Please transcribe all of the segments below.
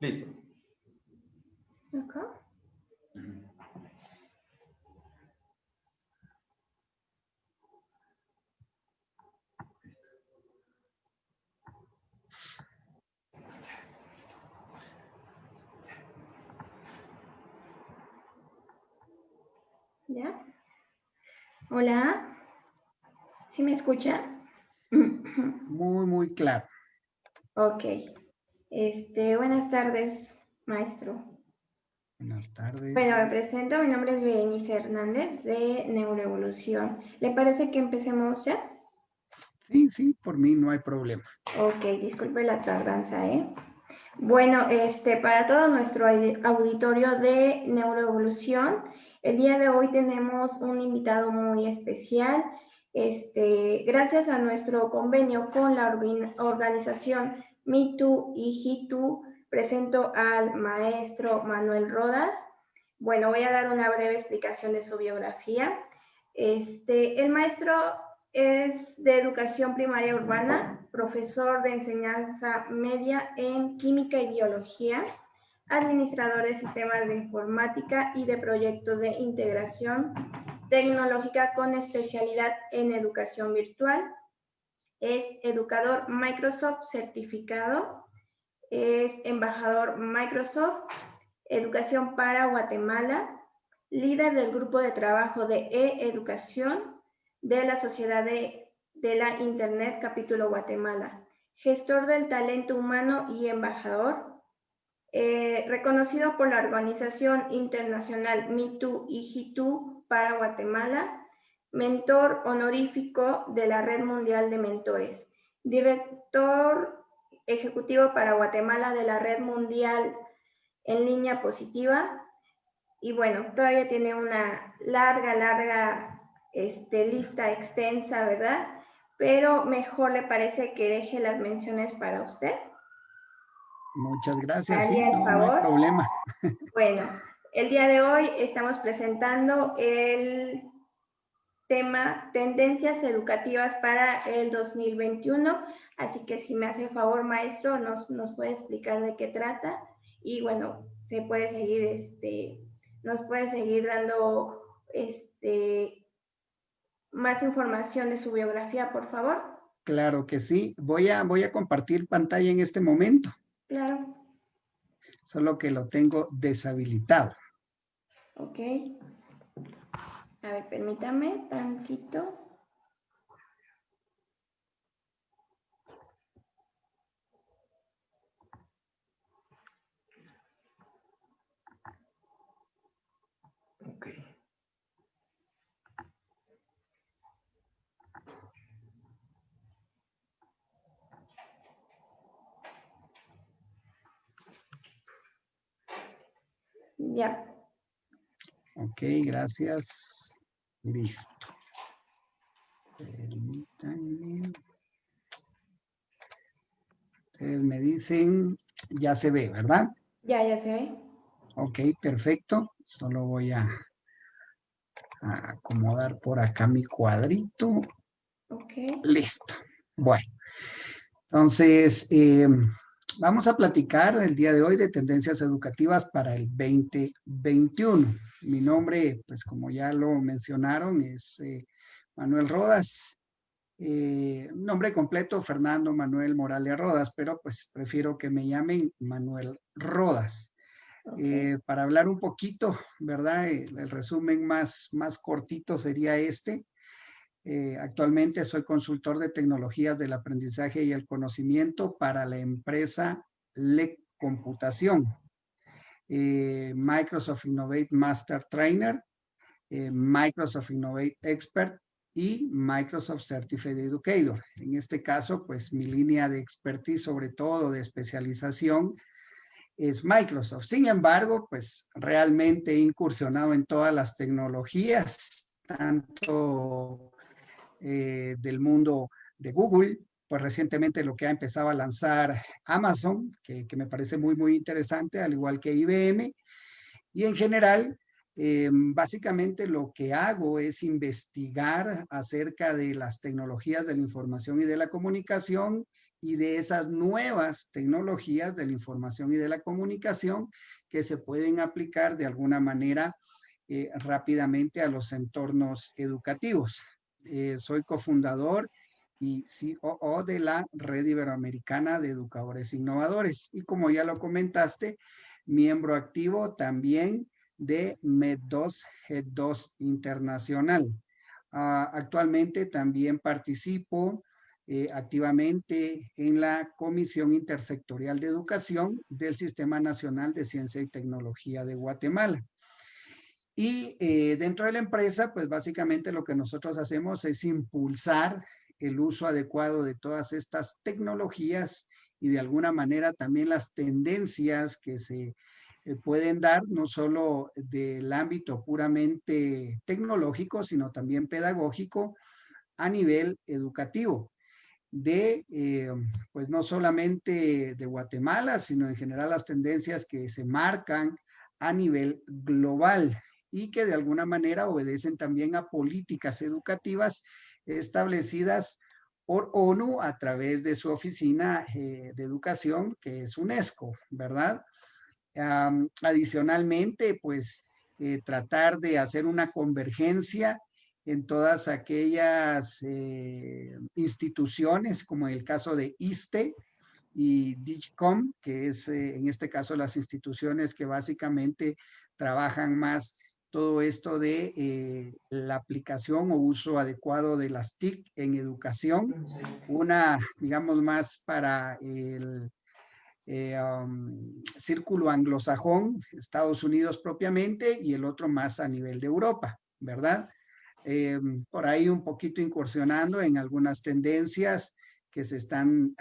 Listo. Acá. ¿Ya? Hola. ¿Sí me escucha? Muy, muy claro. Ok. Este, buenas tardes, maestro. Buenas tardes. Bueno, me presento. Mi nombre es Berenice Hernández de Neuroevolución. ¿Le parece que empecemos ya? Sí, sí, por mí no hay problema. Ok, disculpe la tardanza, ¿eh? Bueno, este, para todo nuestro auditorio de Neuroevolución, el día de hoy tenemos un invitado muy especial. Este, gracias a nuestro convenio con la organización MeToo y HeToo, presento al maestro Manuel Rodas. Bueno, voy a dar una breve explicación de su biografía. Este, el maestro es de educación primaria urbana, profesor de enseñanza media en química y biología, administrador de sistemas de informática y de proyectos de integración tecnológica con especialidad en educación virtual. Es educador Microsoft certificado, es embajador Microsoft, educación para Guatemala, líder del grupo de trabajo de e-educación de la Sociedad de, de la Internet Capítulo Guatemala, gestor del talento humano y embajador eh, reconocido por la organización internacional MeToo y HeToo para Guatemala, mentor honorífico de la Red Mundial de Mentores, director ejecutivo para Guatemala de la Red Mundial en línea positiva. Y bueno, todavía tiene una larga, larga este, lista extensa, ¿verdad? Pero mejor le parece que deje las menciones para usted. Muchas gracias. Sí, no, hay problema. Bueno, el día de hoy estamos presentando el tema Tendencias Educativas para el 2021. Así que si me hace favor, maestro, nos, nos puede explicar de qué trata. Y bueno, se puede seguir, este, nos puede seguir dando este, más información de su biografía, por favor. Claro que sí. Voy a, voy a compartir pantalla en este momento. Claro. Solo que lo tengo deshabilitado. Ok. A ver, permítame tantito. Ya. Ok, gracias. Listo. Permítanme. Ustedes me dicen, ya se ve, ¿verdad? Ya, ya se ve. Ok, perfecto. Solo voy a, acomodar por acá mi cuadrito. Ok. Listo. Bueno. Entonces, eh, Vamos a platicar el día de hoy de tendencias educativas para el 2021. Mi nombre, pues como ya lo mencionaron, es eh, Manuel Rodas. Eh, nombre completo, Fernando Manuel Morales Rodas, pero pues prefiero que me llamen Manuel Rodas. Eh, para hablar un poquito, ¿verdad? El, resumen más, más cortito sería este. Eh, actualmente soy consultor de tecnologías del aprendizaje y el conocimiento para la empresa LEC Computación. Eh, Microsoft Innovate Master Trainer, eh, Microsoft Innovate Expert y Microsoft Certified Educator. En este caso, pues mi línea de expertise, sobre todo de especialización, es Microsoft. Sin embargo, pues realmente he incursionado en todas las tecnologías, tanto eh, del mundo de Google, pues recientemente lo que ha empezado a lanzar Amazon, que, me parece muy, muy interesante, al igual que IBM. Y en general, eh, básicamente lo que hago es investigar acerca de las tecnologías de la información y de la comunicación y de esas nuevas tecnologías de la información y de la comunicación que se pueden aplicar de alguna manera eh, rápidamente a los entornos educativos. Eh, soy cofundador y COO de la Red Iberoamericana de Educadores Innovadores. Y como ya lo comentaste, miembro activo también de MED2 Head2 Internacional. Ah, actualmente también participo eh, activamente en la Comisión Intersectorial de Educación del Sistema Nacional de Ciencia y Tecnología de Guatemala. Y eh, dentro de la empresa, pues básicamente lo que nosotros hacemos es impulsar el uso adecuado de todas estas tecnologías y de alguna manera también las tendencias que se eh, pueden dar, no solo del ámbito puramente tecnológico, sino también pedagógico a nivel educativo. De, eh, pues no solamente de Guatemala, sino en general las tendencias que se marcan a nivel global y que de alguna manera obedecen también a políticas educativas establecidas por ONU a través de su oficina eh, de educación, que es UNESCO, ¿verdad? adicionalmente, pues eh, tratar de hacer una convergencia en todas aquellas eh, instituciones, como el caso de ISTE y DIGCOM, que es en este caso las instituciones que básicamente trabajan más todo esto de eh, la aplicación o uso adecuado de las TIC en educación, una, digamos, más para el eh, um, círculo anglosajón, Estados Unidos propiamente, y el otro más a nivel de Europa, ¿verdad? Eh, por ahí un poquito incursionando en algunas tendencias que se están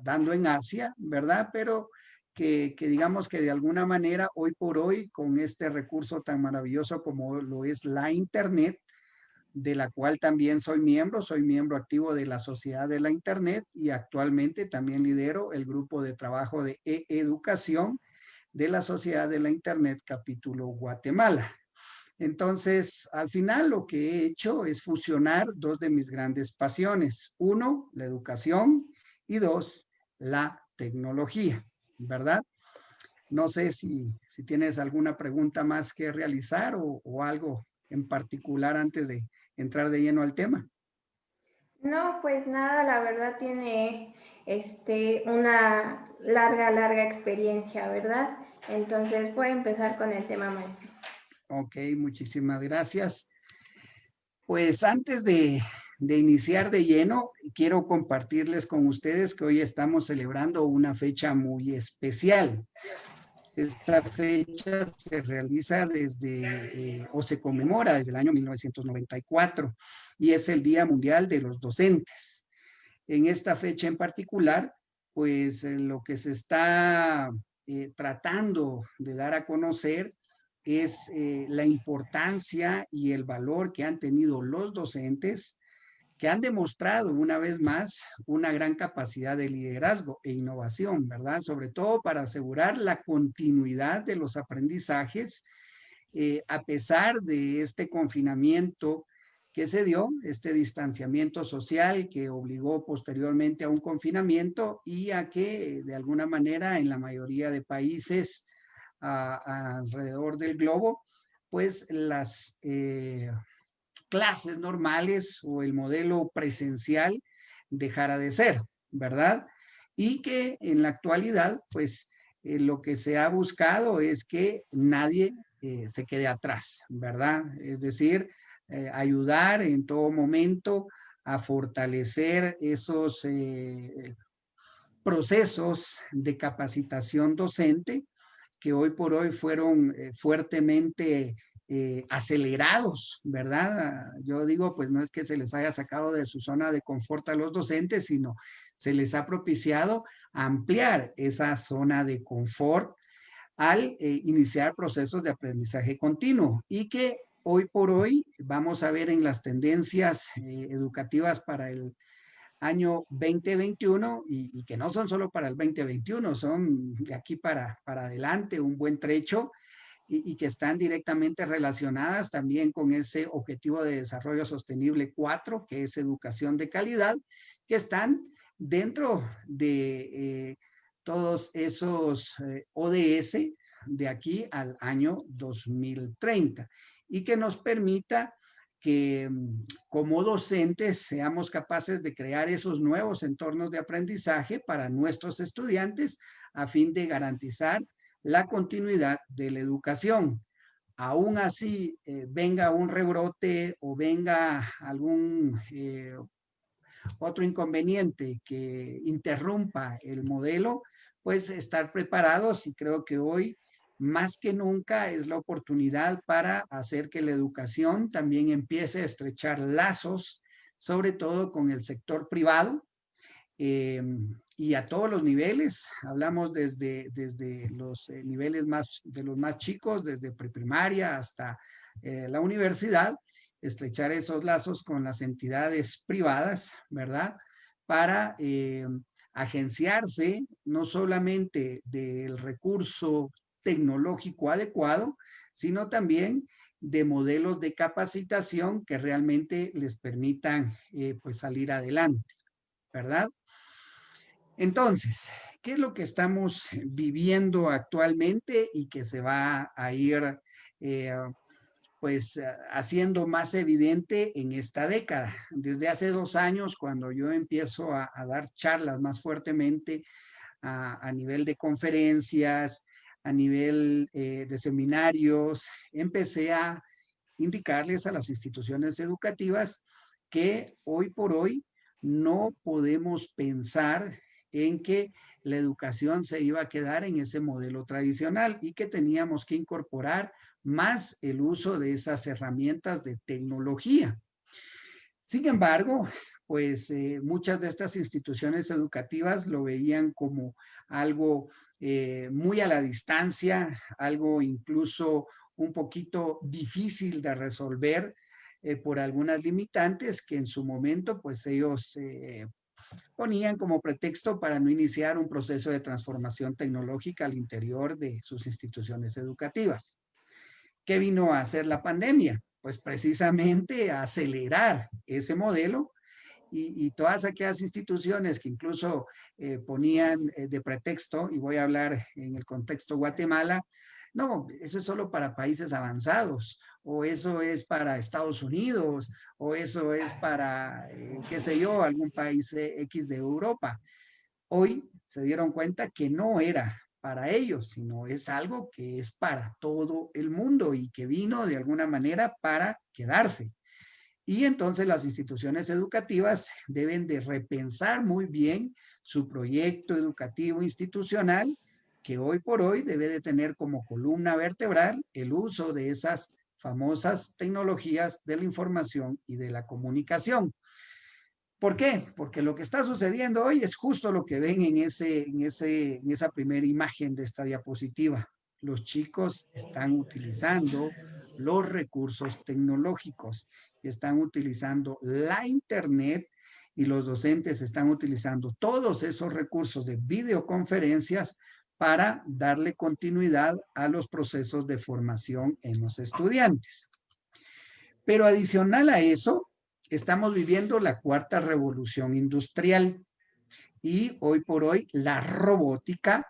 dando en Asia, ¿verdad? Pero que, digamos que de alguna manera hoy por hoy con este recurso tan maravilloso como lo es la internet, de la cual también soy miembro, soy miembro activo de la Sociedad de la Internet y actualmente también lidero el grupo de trabajo de e-educación de la Sociedad de la Internet capítulo Guatemala. Entonces, al final lo que he hecho es fusionar dos de mis grandes pasiones. Uno, la educación y dos, la tecnología. ¿Verdad? No sé si, si tienes alguna pregunta más que realizar o, algo en particular antes de entrar de lleno al tema. No, pues nada, la verdad tiene este, una larga, larga experiencia, ¿verdad? Entonces puede empezar con el tema maestro. Ok, muchísimas gracias. Pues antes de, de iniciar de lleno, quiero compartirles con ustedes que hoy estamos celebrando una fecha muy especial. Esta fecha se realiza desde, eh, o se conmemora desde el año 1994 y es el Día Mundial de los Docentes. En esta fecha en particular, pues eh, lo que se está eh, tratando de dar a conocer es la importancia y el valor que han tenido los docentes que han demostrado una vez más una gran capacidad de liderazgo e innovación, ¿verdad? Sobre todo para asegurar la continuidad de los aprendizajes eh, a pesar de este confinamiento que se dio, este distanciamiento social que obligó posteriormente a un confinamiento y a que de alguna manera en la mayoría de países alrededor del globo, pues las eh, clases normales o el modelo presencial dejara de ser, ¿verdad? Y que en la actualidad, pues, eh, lo que se ha buscado es que nadie eh, se quede atrás, ¿verdad? Es decir, eh, ayudar en todo momento a fortalecer esos procesos de capacitación docente que hoy por hoy fueron fuertemente eh, acelerados, ¿verdad? Yo digo, pues no es que se les haya sacado de su zona de confort a los docentes, sino se les ha propiciado ampliar esa zona de confort al eh, iniciar procesos de aprendizaje continuo y que hoy por hoy vamos a ver en las tendencias eh, educativas para el año 2021 y, y, que no son solo para el 2021, son de aquí para, para adelante un buen trecho y, que están directamente relacionadas también con ese objetivo de desarrollo sostenible 4, que es educación de calidad, que están dentro de todos esos ODS de aquí al año 2030 y que nos permita que mm, como docentes seamos capaces de crear esos nuevos entornos de aprendizaje para nuestros estudiantes a fin de garantizar la continuidad de la educación. Aún así eh, venga un rebrote o venga algún eh, otro inconveniente que interrumpa el modelo, pues estar preparados y creo que hoy más que nunca es la oportunidad para hacer que la educación también empiece a estrechar lazos, sobre todo con el sector privado em, y a todos los niveles. Hablamos desde, desde los eh, niveles más, de los más chicos, desde preprimaria hasta eh, la universidad, estrechar esos lazos con las entidades privadas, ¿verdad? Para em, agenciarse no solamente del recurso tecnológico adecuado, sino también de modelos de capacitación que realmente les permitan eh, pues salir adelante, ¿verdad? Entonces, ¿qué es lo que estamos viviendo actualmente y que se va a ir eh, pues haciendo más evidente en esta década? Desde hace dos años, cuando yo empiezo a, dar charlas más fuertemente a, a nivel de conferencias, a nivel eh, de seminarios, empecé a indicarles a las instituciones educativas que hoy por hoy no podemos pensar en que la educación se iba a quedar en ese modelo tradicional y que teníamos que incorporar más el uso de esas herramientas de tecnología. Sin embargo, pues eh, muchas de estas instituciones educativas lo veían como algo eh, muy a la distancia, algo incluso un poquito difícil de resolver eh, por algunas limitantes que en su momento pues ellos ponían como pretexto para no iniciar un proceso de transformación tecnológica al interior de sus instituciones educativas. ¿Qué vino a hacer la pandemia? Pues precisamente a acelerar ese modelo y, todas aquellas instituciones que incluso eh, ponían eh, de pretexto, y voy a hablar en el contexto Guatemala, no, eso es solo para países avanzados, o eso es para Estados Unidos, o eso es para, eh, qué sé yo, algún país X de Europa. Hoy se dieron cuenta que no era para ellos, sino es algo que es para todo el mundo y que vino de alguna manera para quedarse. Y entonces las instituciones educativas deben de repensar muy bien su proyecto educativo institucional, que hoy por hoy debe de tener como columna vertebral el uso de esas famosas tecnologías de la información y de la comunicación. ¿Por qué? Porque lo que está sucediendo hoy es justo lo que ven en, ese, en, ese, en esa primera imagen de esta diapositiva. Los chicos están utilizando los recursos tecnológicos están utilizando la internet y los docentes están utilizando todos esos recursos de videoconferencias para darle continuidad a los procesos de formación en los estudiantes. Pero adicional a eso, estamos viviendo la cuarta revolución industrial y hoy por hoy la robótica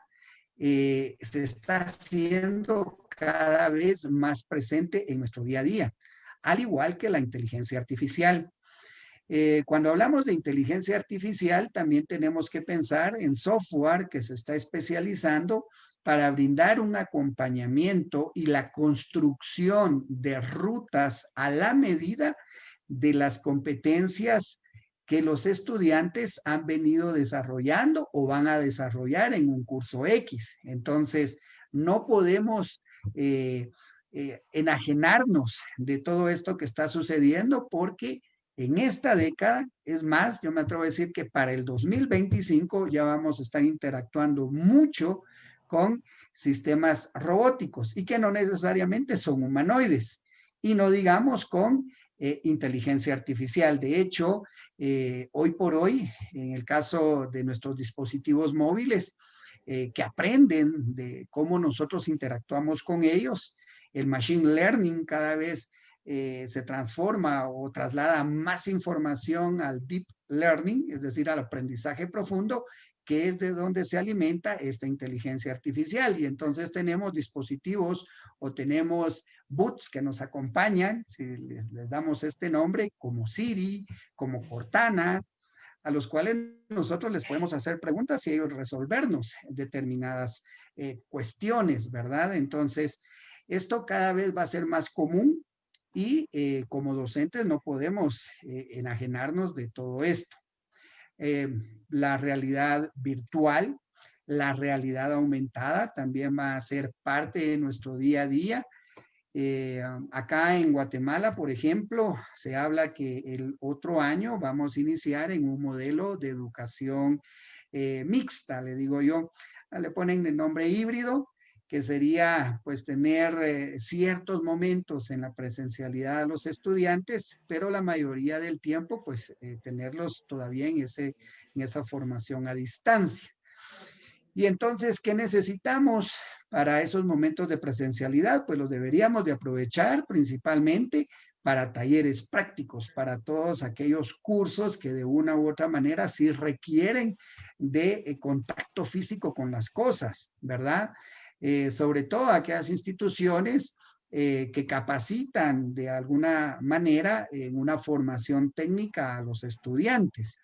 eh, se está haciendo cada vez más presente en nuestro día a día al igual que la inteligencia artificial. Eh, cuando hablamos de inteligencia artificial, también tenemos que pensar en software que se está especializando para brindar un acompañamiento y la construcción de rutas a la medida de las competencias que los estudiantes han venido desarrollando o van a desarrollar en un curso X. Entonces, no podemos eh, eh, enajenarnos de todo esto que está sucediendo porque en esta década, es más, yo me atrevo a decir que para el 2025 ya vamos a estar interactuando mucho con sistemas robóticos y que no necesariamente son humanoides y no digamos con eh, inteligencia artificial. De hecho, eh, hoy por hoy, en el caso de nuestros dispositivos móviles, que aprenden de cómo nosotros interactuamos con ellos, el machine learning cada vez eh, se transforma o traslada más información al deep learning, es decir, al aprendizaje profundo, que es de donde se alimenta esta inteligencia artificial. Y entonces tenemos dispositivos o tenemos boots que nos acompañan, si les, damos este nombre, como Siri, como Cortana, a los cuales nosotros les podemos hacer preguntas y ellos resolvernos determinadas eh, cuestiones, ¿verdad? Entonces, esto cada vez va a ser más común y eh, como docentes no podemos eh, enajenarnos de todo esto. Eh, la realidad virtual, la realidad aumentada también va a ser parte de nuestro día a día. acá en Guatemala, por ejemplo, se habla que el otro año vamos a iniciar en un modelo de educación mixta, le digo yo. Le ponen el nombre híbrido, que sería pues tener eh, ciertos momentos en la presencialidad de los estudiantes, pero la mayoría del tiempo pues eh, tenerlos todavía en, ese, en esa formación a distancia. Y entonces, ¿qué necesitamos para esos momentos de presencialidad? Pues los deberíamos de aprovechar principalmente para talleres prácticos, para todos aquellos cursos que de una u otra manera sí requieren de eh, contacto físico con las cosas, ¿verdad? Eh, sobre todo aquellas instituciones eh, que capacitan de alguna manera en una formación técnica a los estudiantes.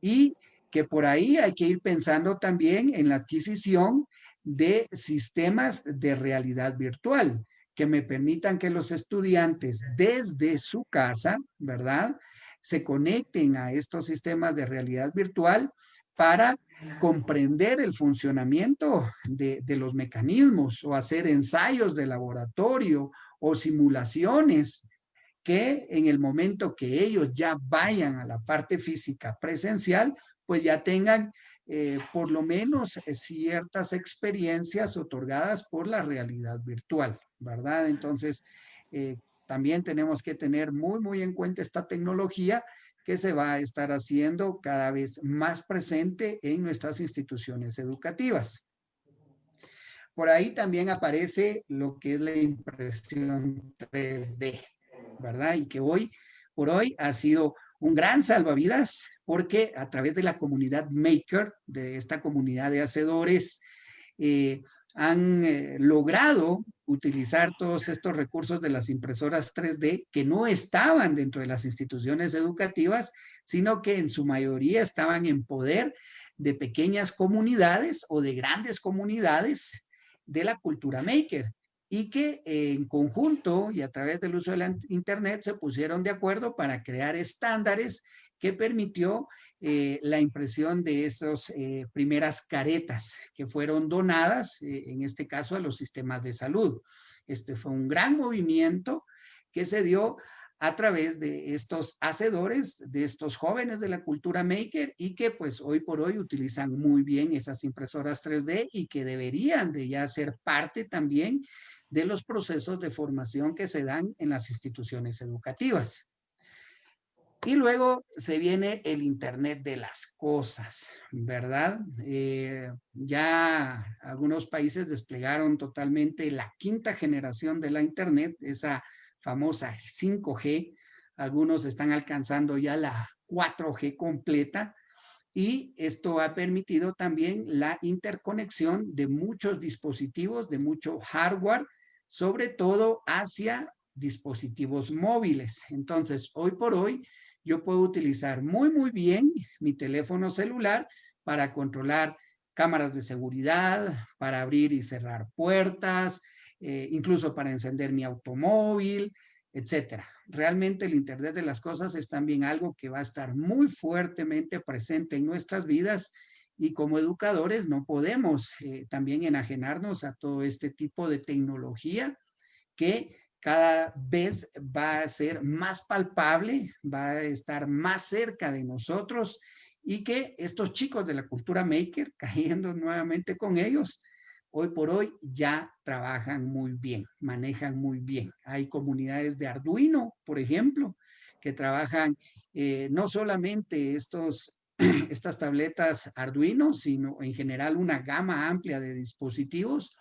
Y que por ahí hay que ir pensando también en la adquisición de sistemas de realidad virtual que me permitan que los estudiantes desde su casa, ¿verdad? Se conecten a estos sistemas de realidad virtual para comprender el funcionamiento de, los mecanismos o hacer ensayos de laboratorio o simulaciones que en el momento que ellos ya vayan a la parte física presencial, pues ya tengan eh, por lo menos eh, ciertas experiencias otorgadas por la realidad virtual, ¿verdad? Entonces, eh, también tenemos que tener muy, muy en cuenta esta tecnología que se va a estar haciendo cada vez más presente en nuestras instituciones educativas. Por ahí también aparece lo que es la impresión 3D, ¿verdad? Y que hoy, por hoy, ha sido un gran salvavidas porque a través de la comunidad Maker, de esta comunidad de hacedores, eh, han eh, logrado utilizar todos estos recursos de las impresoras 3D que no estaban dentro de las instituciones educativas, sino que en su mayoría estaban en poder de pequeñas comunidades o de grandes comunidades de la cultura maker y que en conjunto y a través del uso de la internet se pusieron de acuerdo para crear estándares que permitió eh, la impresión de esas eh, primeras caretas que fueron donadas, eh, en este caso a los sistemas de salud. Este fue un gran movimiento que se dio a través de estos hacedores, de estos jóvenes de la cultura maker y que pues hoy por hoy utilizan muy bien esas impresoras 3D y que deberían de ya ser parte también de los procesos de formación que se dan en las instituciones educativas. Y luego se viene el Internet de las cosas, ¿verdad? Eh, ya algunos países desplegaron totalmente la quinta generación de la Internet, esa famosa 5G. Algunos están alcanzando ya la 4G completa. Y esto ha permitido también la interconexión de muchos dispositivos, de mucho hardware, sobre todo hacia dispositivos móviles. Entonces, hoy por hoy, yo puedo utilizar muy, muy bien mi teléfono celular para controlar cámaras de seguridad, para abrir y cerrar puertas, eh, incluso para encender mi automóvil, etcétera. Realmente el Internet de las cosas es también algo que va a estar muy fuertemente presente en nuestras vidas y como educadores no podemos eh, también enajenarnos a todo este tipo de tecnología que cada vez va a ser más palpable, va a estar más cerca de nosotros y que estos chicos de la cultura maker, cayendo nuevamente con ellos, hoy por hoy ya trabajan muy bien, manejan muy bien. Hay comunidades de Arduino, por ejemplo, que trabajan eh, no solamente estos, estas tabletas Arduino, sino en general una gama amplia de dispositivos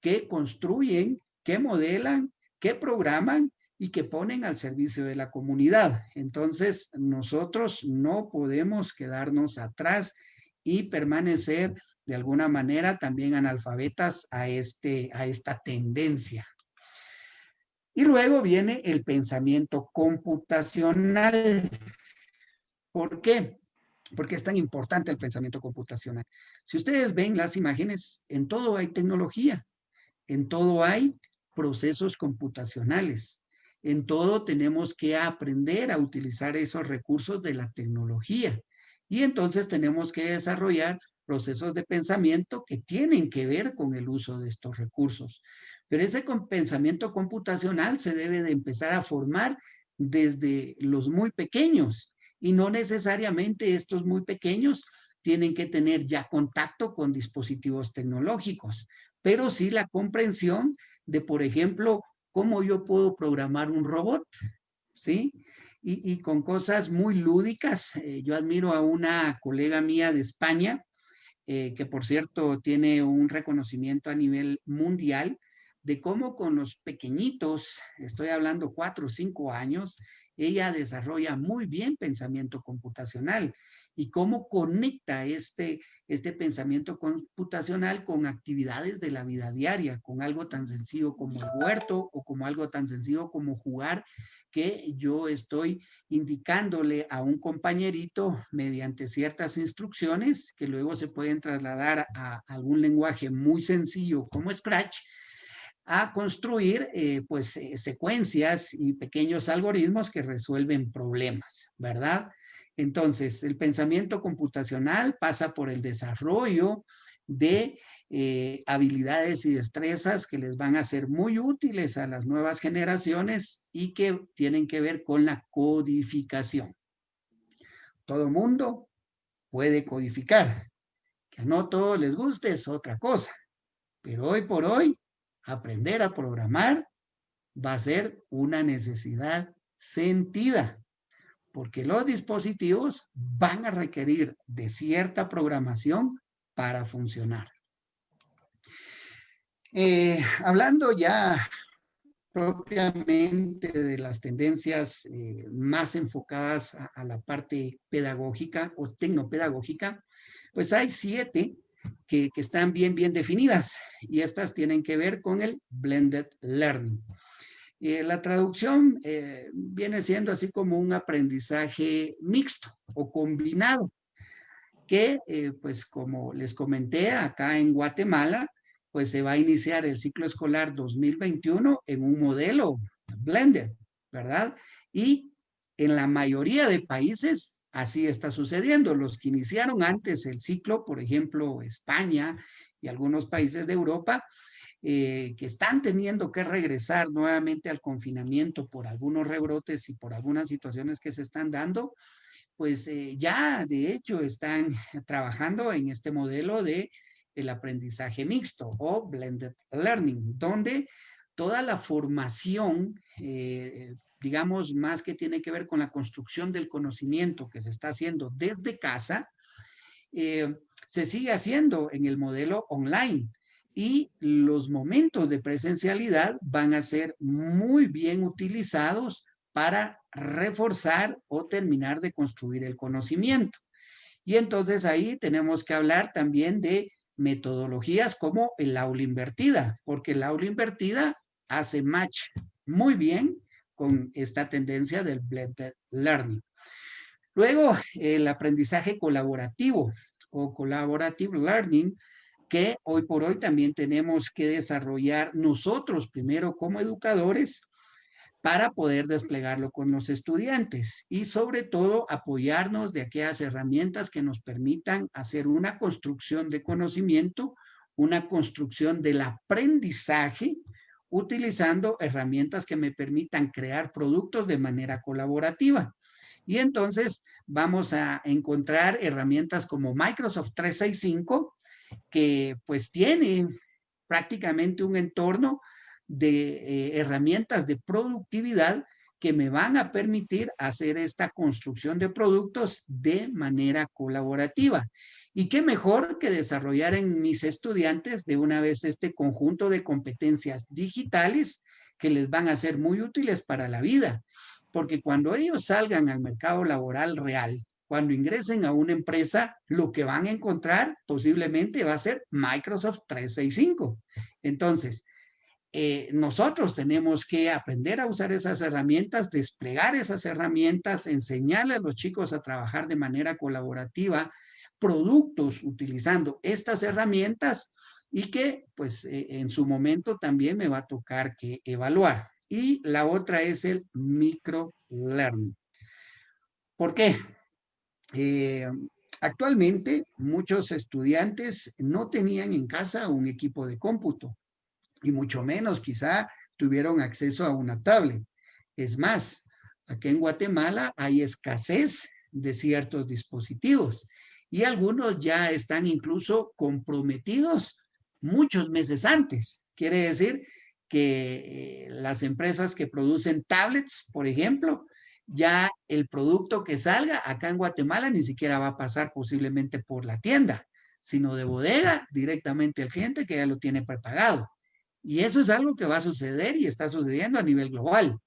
que construyen, que modelan que programan y que ponen al servicio de la comunidad. Entonces, nosotros no podemos quedarnos atrás y permanecer de alguna manera también analfabetas a, este, a esta tendencia. Y luego viene el pensamiento computacional. ¿Por qué? Porque es tan importante el pensamiento computacional. Si ustedes ven las imágenes, en todo hay tecnología, en todo hay procesos computacionales, en todo tenemos que aprender a utilizar esos recursos de la tecnología. Y entonces tenemos que desarrollar procesos de pensamiento que tienen que ver con el uso de estos recursos. Pero ese pensamiento computacional se debe de empezar a formar desde los muy pequeños y no necesariamente estos muy pequeños tienen que tener ya contacto con dispositivos tecnológicos, pero sí la comprensión de, por ejemplo, cómo yo puedo programar un robot, ¿sí? Y, con cosas muy lúdicas. Eh, yo admiro a una colega mía de España, eh, que por cierto tiene un reconocimiento a nivel mundial, de cómo con los pequeñitos, estoy hablando cuatro o cinco años, ella desarrolla muy bien pensamiento computacional y cómo conecta este, este pensamiento computacional con actividades de la vida diaria, con algo tan sencillo como el huerto o como algo tan sencillo como jugar que yo estoy indicándole a un compañerito mediante ciertas instrucciones que luego se pueden trasladar a algún lenguaje muy sencillo como Scratch a construir eh, pues eh, secuencias y pequeños algoritmos que resuelven problemas, ¿verdad? Entonces, el pensamiento computacional pasa por el desarrollo de eh, habilidades y destrezas que les van a ser muy útiles a las nuevas generaciones y que tienen que ver con la codificación. Todo mundo puede codificar. Que no todo les guste es otra cosa. Pero hoy por hoy aprender a programar va a ser una necesidad sentida, porque los dispositivos van a requerir de cierta programación para funcionar. Eh, hablando ya propiamente de las tendencias eh, más enfocadas a, a, la parte pedagógica o tecnopedagógica, pues hay siete que, están bien, bien definidas y estas tienen que ver con el blended learning. Eh, la traducción eh, viene siendo así como un aprendizaje mixto o combinado, que eh, pues como les comenté acá en Guatemala, pues se va a iniciar el ciclo escolar 2021 en un modelo blended, ¿verdad? Y en la mayoría de países Así está sucediendo. Los que iniciaron antes el ciclo, por ejemplo, España y algunos países de Europa, eh, que están teniendo que regresar nuevamente al confinamiento por algunos rebrotes y por algunas situaciones que se están dando, pues eh, ya de hecho están trabajando en este modelo de el aprendizaje mixto o blended learning, donde toda la formación eh, digamos, más que tiene que ver con la construcción del conocimiento que se está haciendo desde casa, se sigue haciendo en el modelo online y los momentos de presencialidad van a ser muy bien utilizados para reforzar o terminar de construir el conocimiento. Y entonces ahí tenemos que hablar también de metodologías como el aula invertida, porque el aula invertida hace match muy bien con esta tendencia del blended learning. Luego, el aprendizaje colaborativo o collaborative learning, que hoy por hoy también tenemos que desarrollar nosotros primero como educadores para poder desplegarlo con los estudiantes y sobre todo apoyarnos de aquellas herramientas que nos permitan hacer una construcción de conocimiento, una construcción del aprendizaje utilizando herramientas que me permitan crear productos de manera colaborativa. Y entonces vamos a encontrar herramientas como Microsoft 365, que pues tiene prácticamente un entorno de eh, herramientas de productividad que me van a permitir hacer esta construcción de productos de manera colaborativa. Y qué mejor que desarrollar en mis estudiantes de una vez este conjunto de competencias digitales que les van a ser muy útiles para la vida, porque cuando ellos salgan al mercado laboral real, cuando ingresen a una empresa, lo que van a encontrar posiblemente va a ser Microsoft 365. Entonces, eh, nosotros tenemos que aprender a usar esas herramientas, desplegar esas herramientas, enseñarle a los chicos a trabajar de manera colaborativa, productos utilizando estas herramientas y que pues eh, en su momento también me va a tocar que evaluar. Y la otra es el microlearning. ¿Por qué? Eh, actualmente muchos estudiantes no tenían en casa un equipo de cómputo y mucho menos quizá tuvieron acceso a una tablet. Es más, aquí en Guatemala hay escasez de ciertos dispositivos y algunos ya están incluso comprometidos muchos meses antes. Quiere decir que eh, las empresas que producen tablets, por ejemplo, ya el producto que salga acá en Guatemala ni siquiera va a pasar posiblemente por la tienda, sino de bodega directamente al cliente que ya lo tiene prepagado. Y eso es algo que va a suceder y está sucediendo a nivel global,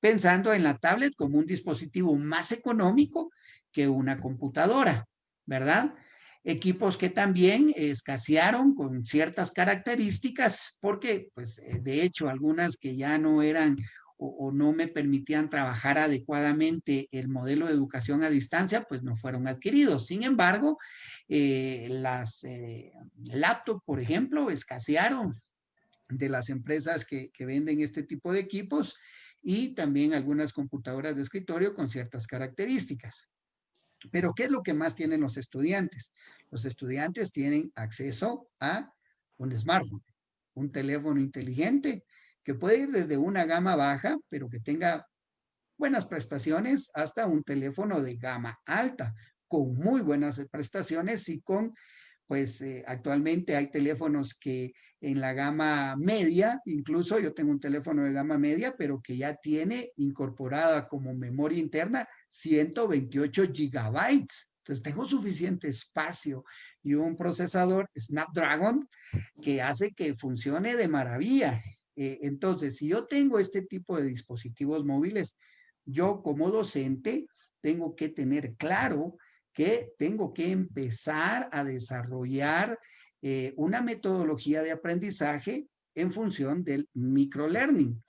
pensando en la tablet como un dispositivo más económico que una computadora, ¿verdad? Equipos que también escasearon con ciertas características, porque, pues, de hecho, algunas que ya no eran o, no me permitían trabajar adecuadamente el modelo de educación a distancia, pues no fueron adquiridos. Sin embargo, eh, las eh, laptops, por ejemplo, escasearon de las empresas que, que venden este tipo de equipos y también algunas computadoras de escritorio con ciertas características. Pero, ¿qué es lo que más tienen los estudiantes? Los estudiantes tienen acceso a un smartphone, un teléfono inteligente, que puede ir desde una gama baja, pero que tenga buenas prestaciones, hasta un teléfono de gama alta, con muy buenas prestaciones y con, pues eh, actualmente hay teléfonos que en la gama media, incluso yo tengo un teléfono de gama media, pero que ya tiene incorporada como memoria interna 128 gigabytes. Entonces tengo suficiente espacio y un procesador Snapdragon que hace que funcione de maravilla. Eh, entonces, si yo tengo este tipo de dispositivos móviles, yo como docente tengo que tener claro que tengo que empezar a desarrollar eh, una metodología de aprendizaje en función del microlearning.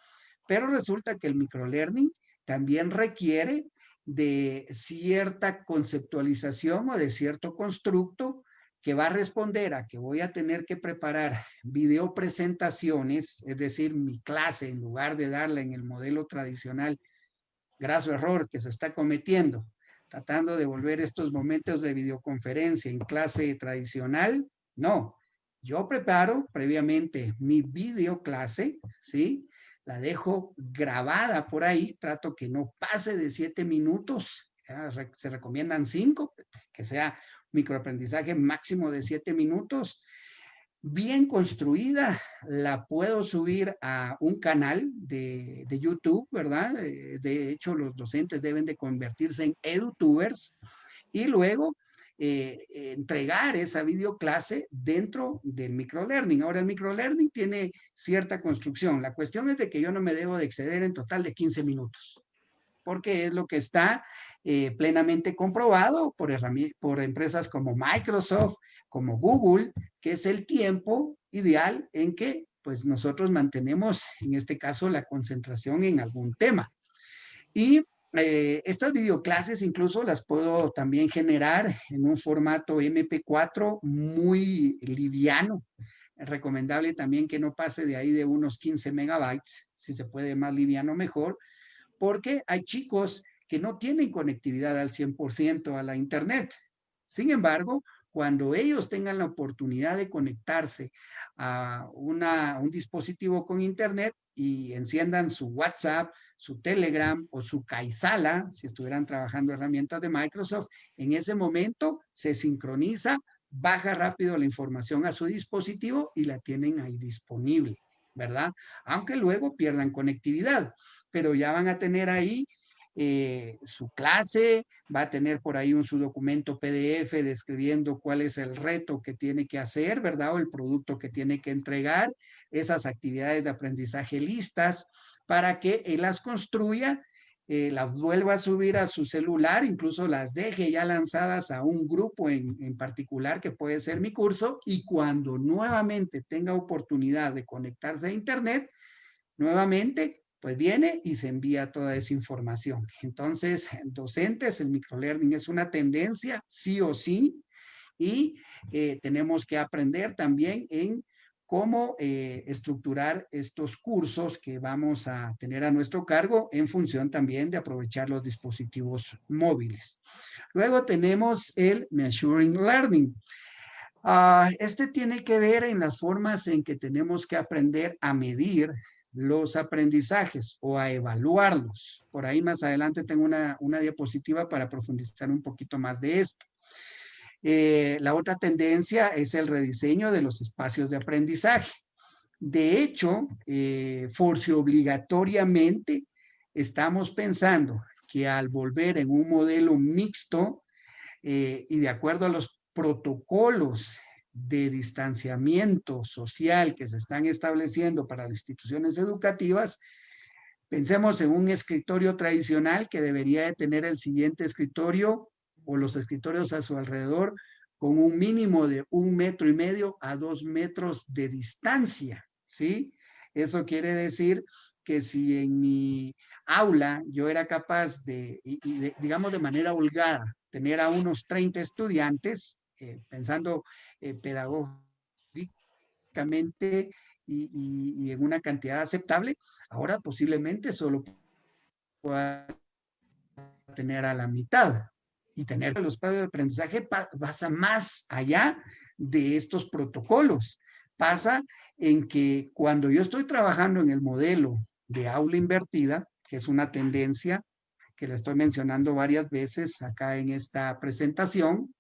Pero resulta que el microlearning también requiere de cierta conceptualización o de cierto constructo que va a responder a que voy a tener que preparar video presentaciones, es decir, mi clase, en lugar de darla en el modelo tradicional, graso error que se está cometiendo, tratando de volver estos momentos de videoconferencia en clase tradicional, no. Yo preparo previamente mi video clase, ¿sí? La dejo grabada por ahí, trato que no pase de siete minutos, se recomiendan cinco, que sea microaprendizaje máximo de siete minutos, bien construida, la puedo subir a un canal de, YouTube, ¿verdad? Eh, de hecho, los docentes deben de convertirse en edutubers y luego eh, entregar esa videoclase dentro del microlearning. Ahora, el microlearning tiene cierta construcción. La cuestión es de que yo no me debo de exceder en total de 15 minutos, porque es lo que está eh, plenamente comprobado por, empresas como Microsoft, como Google, que es el tiempo ideal en que pues nosotros mantenemos, en este caso, la concentración en algún tema. Y eh, estas videoclases incluso las puedo también generar en un formato MP4 muy liviano. Es recomendable también que no pase de ahí de unos 15 megabytes, si se puede más liviano mejor, porque hay chicos que no tienen conectividad al 100% a la Internet. Sin embargo, cuando ellos tengan la oportunidad de conectarse a un dispositivo con Internet y enciendan su WhatsApp, su Telegram o su Kaizala, si estuvieran trabajando herramientas de Microsoft, en ese momento se sincroniza, baja rápido la información a su dispositivo y la tienen ahí disponible, ¿verdad? Aunque luego pierdan conectividad, pero ya van a tener ahí eh, su clase, va a tener por ahí un su documento PDF describiendo cuál es el reto que tiene que hacer, ¿verdad? O el producto que tiene que entregar. esas actividades de aprendizaje listas para que él las construya, eh, las vuelva a subir a su celular, incluso las deje ya lanzadas a un grupo en, en particular que puede ser mi curso y cuando nuevamente tenga oportunidad de conectarse a internet, nuevamente pues viene y se envía toda esa información. Entonces, docentes, el microlearning es una tendencia, sí o sí, y eh, tenemos que aprender también en cómo eh, estructurar estos cursos que vamos a tener a nuestro cargo en función también de aprovechar los dispositivos móviles. Luego tenemos el Measuring Learning. Ah, este tiene que ver en las formas en que tenemos que aprender a medir los aprendizajes o a evaluarlos. Por ahí más adelante tengo una, una diapositiva para profundizar un poquito más de esto. Eh, la otra tendencia es el rediseño de los espacios de aprendizaje. De hecho, eh, force obligatoriamente estamos pensando que al volver en un modelo mixto eh, y de acuerdo a los protocolos de distanciamiento social que se están estableciendo para las instituciones educativas, pensemos en un escritorio tradicional que debería de tener el siguiente escritorio o los escritorios a su alrededor con un mínimo de un metro y medio a dos metros de distancia, ¿sí? Eso quiere decir que si en mi aula yo era capaz de, digamos de manera holgada, tener a unos 30 estudiantes, eh, pensando eh, pedagógicamente y, y, en una cantidad aceptable, ahora posiblemente solo pueda tener a la mitad. Y tener los espacios de aprendizaje pasa más allá de estos protocolos. Pasa en que cuando yo estoy trabajando en el modelo de aula invertida, que es una tendencia que le estoy mencionando varias veces acá en esta presentación,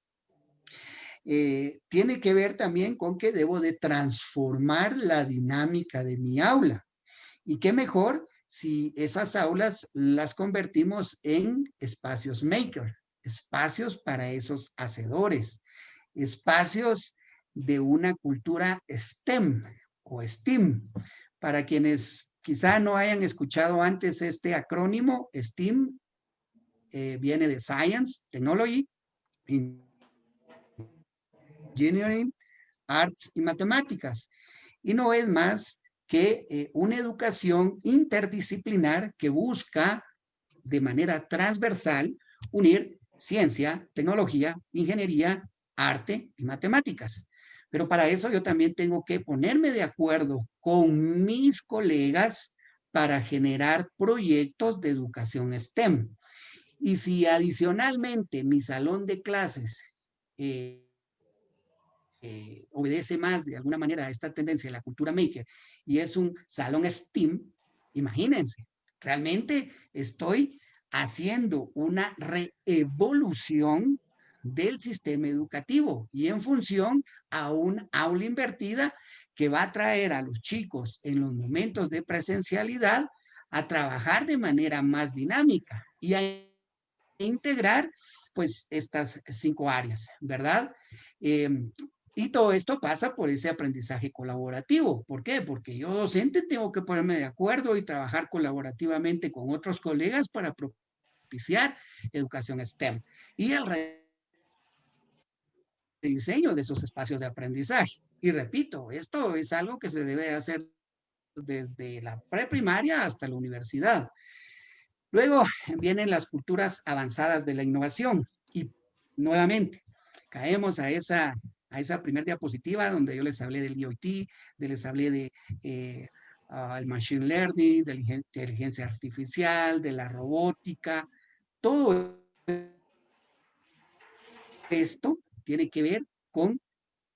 eh, tiene que ver también con que debo de transformar la dinámica de mi aula. Y qué mejor si esas aulas las convertimos en espacios maker, espacios para esos hacedores, espacios de una cultura STEM o STEAM. Para quienes quizá no hayan escuchado antes este acrónimo, STEAM eh, viene de Science, Technology, Engineering, Arts y Matemáticas. Y no es más que eh, una educación interdisciplinar que busca de manera transversal unir ciencia, tecnología, ingeniería, arte y matemáticas. Pero para eso yo también tengo que ponerme de acuerdo con mis colegas para generar proyectos de educación STEM. Y si adicionalmente mi salón de clases eh, eh, obedece más de alguna manera a esta tendencia de la cultura maker y es un salón STEAM, imagínense, realmente estoy haciendo una reevolución del sistema educativo y en función a un aula invertida que va a traer a los chicos en los momentos de presencialidad a trabajar de manera más dinámica y a integrar pues estas cinco áreas, ¿verdad? Em, y todo esto pasa por ese aprendizaje colaborativo. ¿Por qué? Porque yo docente tengo que ponerme de acuerdo y trabajar colaborativamente con otros colegas para propiciar educación STEM. Y el diseño de esos espacios de aprendizaje. Y repito, esto es algo que se debe hacer desde la preprimaria hasta la universidad. Luego vienen las culturas avanzadas de la innovación. Y nuevamente, caemos a esa a esa primera diapositiva donde yo les hablé del IoT, de les hablé de eh, machine learning, de la inteligencia artificial, de la robótica, todo esto tiene que ver con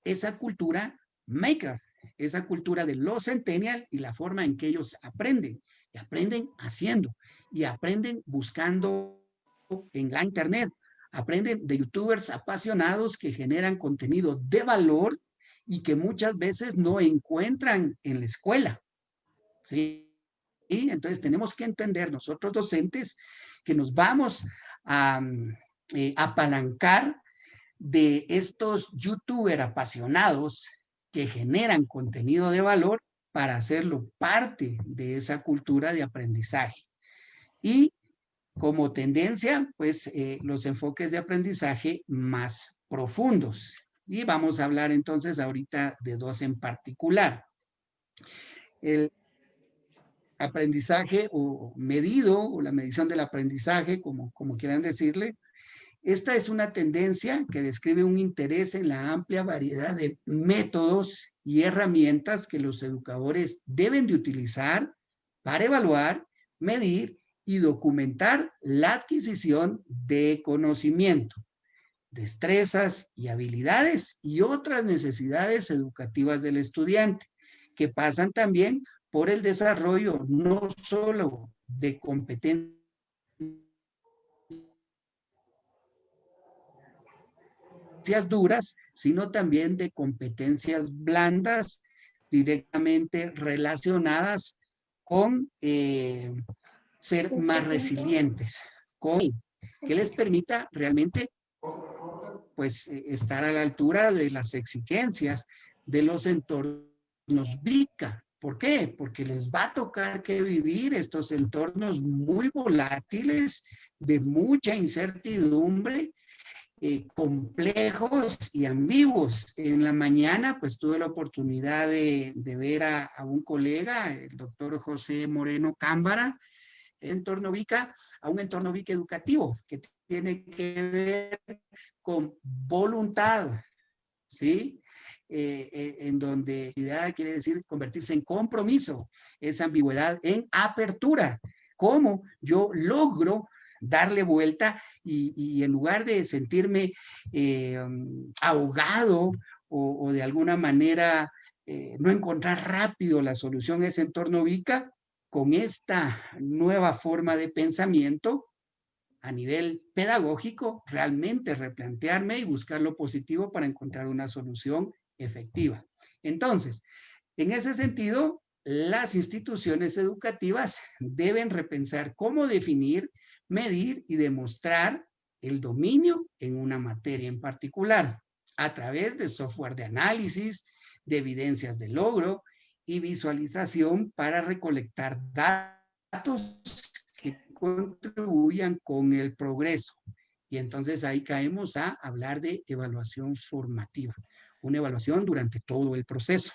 esa cultura maker, esa cultura de los centennial y la forma en que ellos aprenden. Y aprenden haciendo, y aprenden buscando en la internet, Aprenden de youtubers apasionados que generan contenido de valor y que muchas veces no encuentran en la escuela. ¿Sí? Y entonces tenemos que entender nosotros docentes que nos vamos a eh, apalancar de estos youtubers apasionados que generan contenido de valor para hacerlo parte de esa cultura de aprendizaje. Y como tendencia, pues eh, los enfoques de aprendizaje más profundos. Y vamos a hablar entonces ahorita de dos en particular. El aprendizaje o medido o la medición del aprendizaje, como, como quieran decirle, esta es una tendencia que describe un interés en la amplia variedad de métodos y herramientas que los educadores deben de utilizar para evaluar, medir y documentar la adquisición de conocimiento, destrezas y habilidades y otras necesidades educativas del estudiante, que pasan también por el desarrollo no solo de competencias duras, sino también de competencias blandas directamente relacionadas con eh, ser más resilientes, con que les permita realmente pues eh, estar a la altura de las exigencias de los entornos VICA. ¿Por qué? Porque les va a tocar que vivir estos entornos muy volátiles, de mucha incertidumbre, eh, complejos y ambiguos. En la mañana, pues tuve la oportunidad de, ver a, un colega, el doctor José Moreno Cámbara, entorno VICA, a un entorno VICA educativo, que tiene que ver con voluntad, ¿sí? Eh, eh, en donde idea quiere decir convertirse en compromiso, esa ambigüedad en apertura. ¿Cómo yo logro darle vuelta y, en lugar de sentirme eh, ahogado o, de alguna manera no encontrar rápido la solución a ese entorno VICA, con esta nueva forma de pensamiento a nivel pedagógico, realmente replantearme y buscar lo positivo para encontrar una solución efectiva. Entonces, en ese sentido, las instituciones educativas deben repensar cómo definir medir y demostrar el dominio en una materia en particular a través de software de análisis, de evidencias de logro y visualización para recolectar datos que contribuyan con el progreso. Y entonces ahí caemos a hablar de evaluación formativa, una evaluación durante todo el proceso.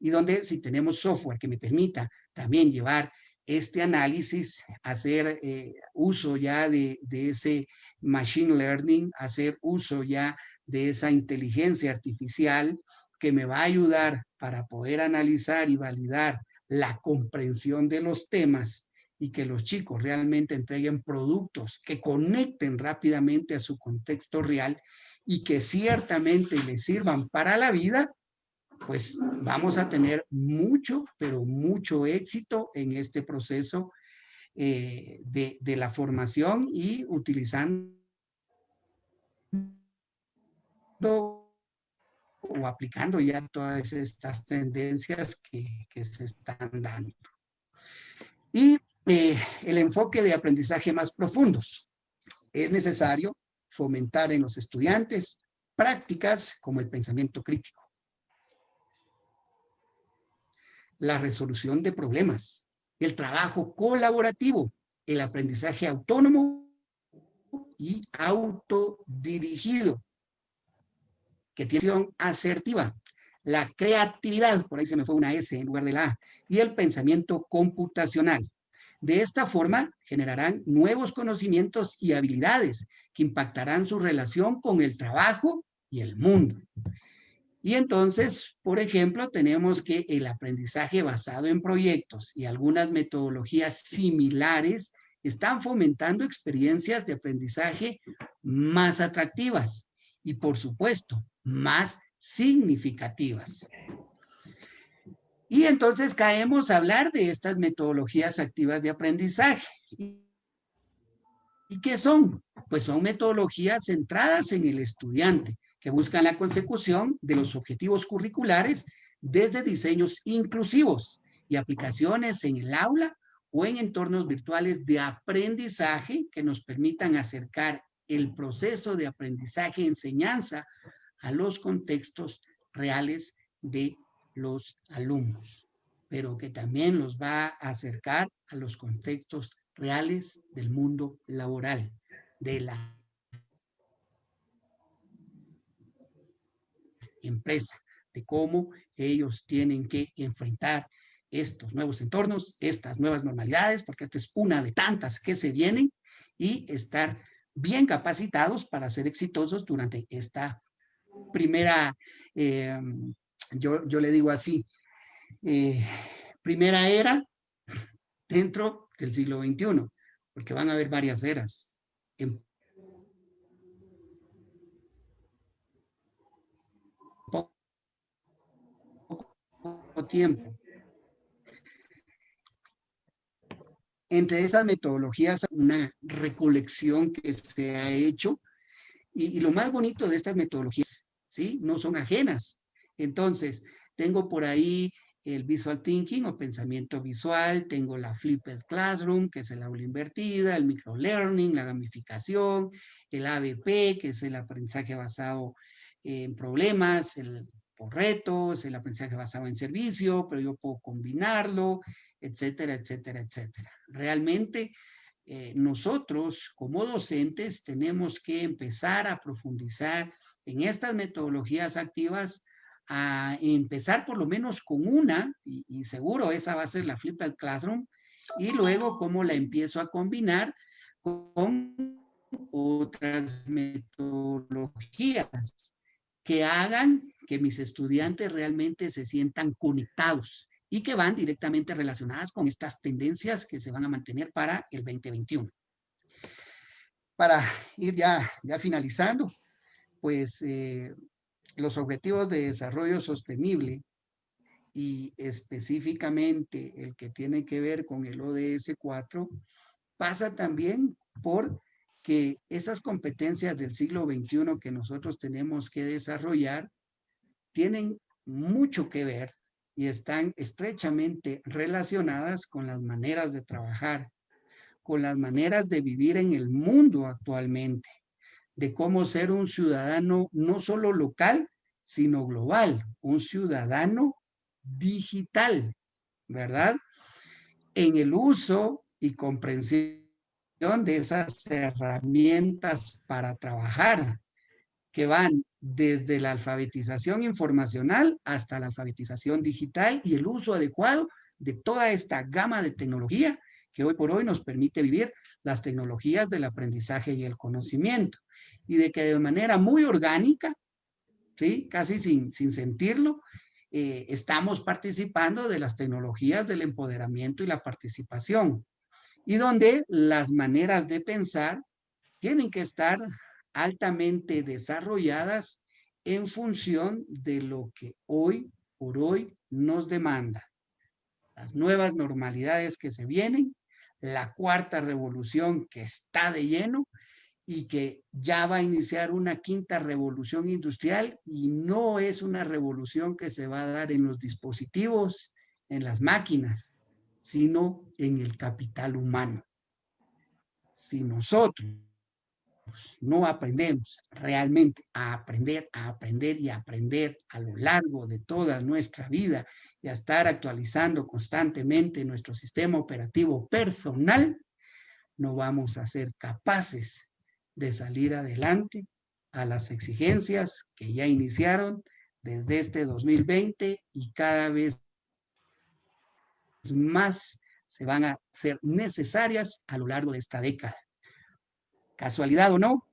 Y donde si tenemos software que me permita también llevar este análisis, hacer eh, uso ya de, ese machine learning, hacer uso ya de esa inteligencia artificial que me va a ayudar para poder analizar y validar la comprensión de los temas y que los chicos realmente entreguen productos que conecten rápidamente a su contexto real y que ciertamente les sirvan para la vida, pues vamos a tener mucho, pero mucho éxito en este proceso eh, de, de, la formación y utilizando o aplicando ya todas estas tendencias que, que se están dando. Y eh, el enfoque de aprendizaje más profundos. Es necesario fomentar en los estudiantes prácticas como el pensamiento crítico, la resolución de problemas, el trabajo colaborativo, el aprendizaje autónomo y autodirigido, que tiene acción asertiva, la creatividad, por ahí se me fue una S en lugar de la A, y el pensamiento computacional. De esta forma, generarán nuevos conocimientos y habilidades que impactarán su relación con el trabajo y el mundo. Y entonces, por ejemplo, tenemos que el aprendizaje basado en proyectos y algunas metodologías similares están fomentando experiencias de aprendizaje más atractivas y, por supuesto, más significativas. Y entonces caemos a hablar de estas metodologías activas de aprendizaje. ¿Y qué son? Pues son metodologías centradas en el estudiante, que buscan la consecución de los objetivos curriculares desde diseños inclusivos y aplicaciones en el aula o en entornos virtuales de aprendizaje que nos permitan acercar el proceso de aprendizaje-enseñanza a los contextos reales de los alumnos. pero que también los va a acercar a los contextos reales del mundo laboral, de la empresa, de cómo ellos tienen que enfrentar estos nuevos entornos, estas nuevas normalidades, porque esta es una de tantas que se vienen, y estar bien capacitados para ser exitosos durante esta primera, eh, yo, yo, le digo así, eh, primera era dentro del siglo XXI, porque van a haber varias eras. En poco tiempo. Entre esas metodologías, una recolección que se ha hecho, y, lo más bonito de estas metodologías, ¿sí? No son ajenas. Entonces, tengo por ahí el visual thinking o pensamiento visual, tengo la flipped classroom, que es el aula invertida, el microlearning, la gamificación, el ABP, que es el aprendizaje basado en problemas, el por retos, el aprendizaje basado en servicio, pero yo puedo combinarlo, etcétera, etcétera, etcétera. Realmente eh, nosotros como docentes tenemos que empezar a profundizar en estas metodologías activas a empezar por lo menos con una, y, seguro esa va a ser la Flipped Classroom, y luego cómo la empiezo a combinar con otras metodologías que hagan que mis estudiantes realmente se sientan conectados y que van directamente relacionadas con estas tendencias que se van a mantener para el 2021. Para ir ya, ya finalizando, pues eh, los objetivos de desarrollo sostenible y específicamente el que tiene que ver con el ODS 4, pasa también por que esas competencias del siglo XXI que nosotros tenemos que desarrollar tienen mucho que ver y están estrechamente relacionadas con las maneras de trabajar, con las maneras de vivir en el mundo actualmente de cómo ser un ciudadano no solo local, sino global, un ciudadano digital, ¿verdad? En el uso y comprensión de esas herramientas para trabajar, que van desde la alfabetización informacional hasta la alfabetización digital y el uso adecuado de toda esta gama de tecnología que hoy por hoy nos permite vivir las tecnologías del aprendizaje y el conocimiento y de que de manera muy orgánica, ¿sí? casi sin, sin sentirlo, eh, estamos participando de las tecnologías del empoderamiento y la participación, y donde las maneras de pensar tienen que estar altamente desarrolladas en función de lo que hoy por hoy nos demanda. Las nuevas normalidades que se vienen, la cuarta revolución que está de lleno y que ya va a iniciar una quinta revolución industrial y no es una revolución que se va a dar en los dispositivos, en las máquinas, sino en el capital humano. Si nosotros no aprendemos realmente a aprender, a aprender y a aprender a lo largo de toda nuestra vida y a estar actualizando constantemente nuestro sistema operativo personal, no vamos a ser capaces de salir adelante a las exigencias que ya iniciaron desde este 2020 y cada vez más se van a ser necesarias a lo largo de esta década. Casualidad o no,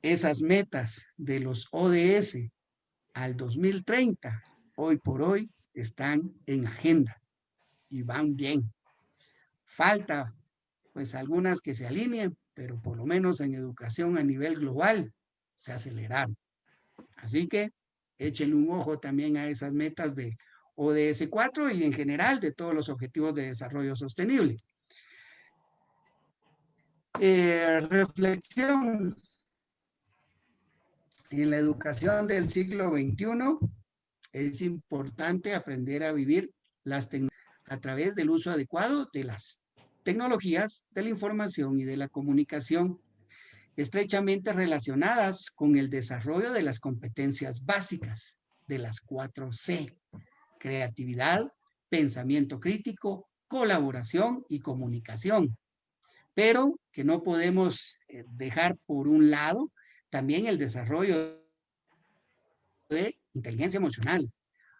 esas metas de los ODS al 2030, hoy por hoy, están en agenda y van bien. Falta pues algunas que se alineen, pero por lo menos en educación a nivel global se aceleraron. Así que échenle un ojo también a esas metas de ODS 4 y en general de todos los objetivos de desarrollo sostenible. Eh, reflexión. En la educación del siglo XXI es importante aprender a vivir las a través del uso adecuado de las tecnologías de la información y de la comunicación, estrechamente relacionadas con el desarrollo de las competencias básicas de las 4C, creatividad, pensamiento crítico, colaboración y comunicación. Pero que no podemos eh, dejar por un lado también el desarrollo de inteligencia emocional,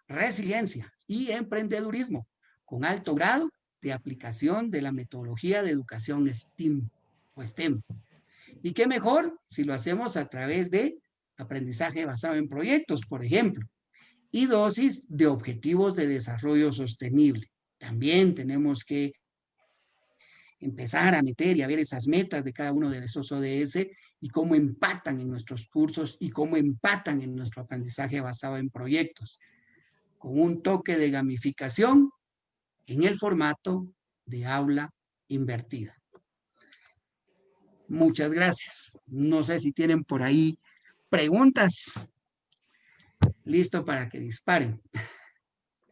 resiliencia y emprendedurismo con alto grado de aplicación de la metodología de educación STEAM o STEM. Y qué mejor si lo hacemos a través de aprendizaje basado en proyectos, por ejemplo, y dosis de objetivos de desarrollo sostenible. También tenemos que empezar a meter y a ver esas metas de cada uno de esos ODS y cómo empatan en nuestros cursos y cómo empatan en nuestro aprendizaje basado en proyectos, con un toque de gamificación en el formato de aula invertida. Muchas gracias. No sé si tienen por ahí preguntas. Listo para que disparen.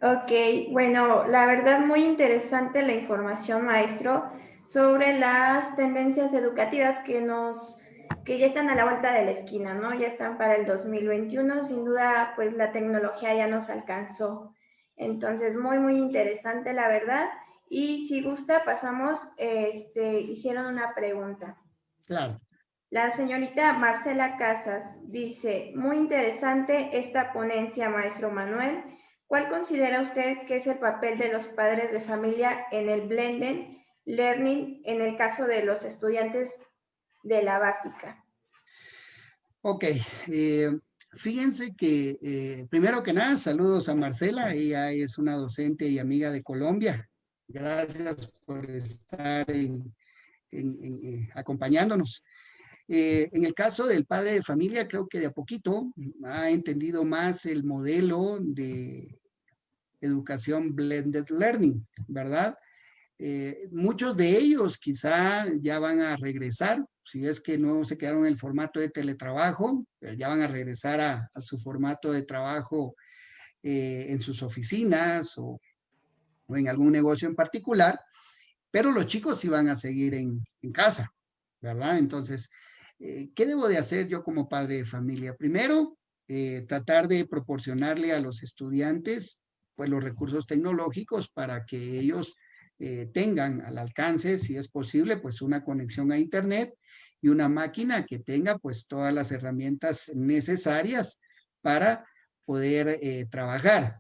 Ok, bueno, la verdad muy interesante la información, maestro sobre las tendencias educativas que nos que ya están a la vuelta de la esquina, ¿no? Ya están para el 2021, sin duda, pues la tecnología ya nos alcanzó. Entonces, muy, muy interesante, la verdad. Y si gusta, pasamos, este, hicieron una pregunta. Claro. La señorita Marcela Casas dice, muy interesante esta ponencia, maestro Manuel. ¿Cuál considera usted que es el papel de los padres de familia en el blending learning en el caso de los estudiantes de la básica? Ok, eh, fíjense que eh, primero que nada, saludos a Marcela, ella es una docente y amiga de Colombia. Gracias por estar eh, acompañándonos. en el caso del padre de familia, creo que de a poquito ha entendido más el modelo de educación blended learning, ¿verdad? Eh, muchos de ellos quizá ya van a regresar, si es que no se quedaron en el formato de teletrabajo, ya van a regresar a, su formato de trabajo eh, en sus oficinas o, en algún negocio en particular, pero los chicos sí van a seguir en, casa, ¿verdad? Entonces, eh, ¿qué debo de hacer yo como padre de familia? Primero, tratar de proporcionarle a los estudiantes pues los recursos tecnológicos para que ellos eh, tengan al alcance, si es posible, pues una conexión a internet y una máquina que tenga pues todas las herramientas necesarias para poder eh, trabajar.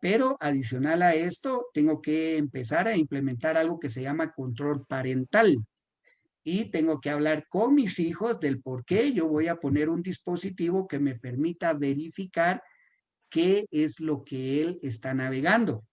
Pero adicional a esto, tengo que empezar a implementar algo que se llama control parental. Y tengo que hablar con mis hijos del por qué yo voy a poner un dispositivo que me permita verificar qué es lo que él está navegando.